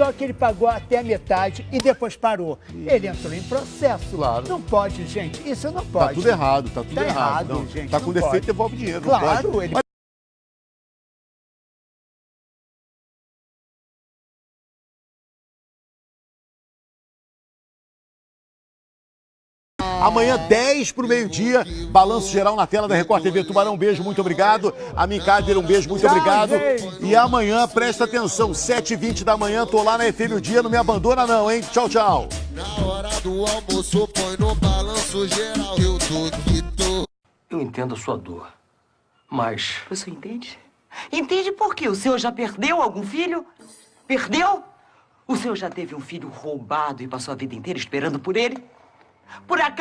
Só que ele pagou até a metade e depois parou. Ele entrou em processo. Claro. Não pode, gente. Isso não pode. Tá tudo errado, tá tudo Tá errado. errado, Não, gente, tá com defeito, pode. devolve dinheiro. Claro, ele- Amanhã, 10 pro meio-dia, balanço geral na tela da Record TV Tubarão. Um beijo, muito obrigado. A Mincader, um beijo, muito obrigado. E amanhã, presta atenção, 7h20 da manhã, tô lá na FM o dia, não me abandona não, hein? Tchau, tchau. Na hora do almoço, põe no balanço geral. Eu tô que tô. Eu entendo a sua dor, mas Você entende? Entende por quê? O senhor já perdeu algum filho? Perdeu? O senhor já teve um filho roubado e passou a vida inteira esperando por ele? Por acaso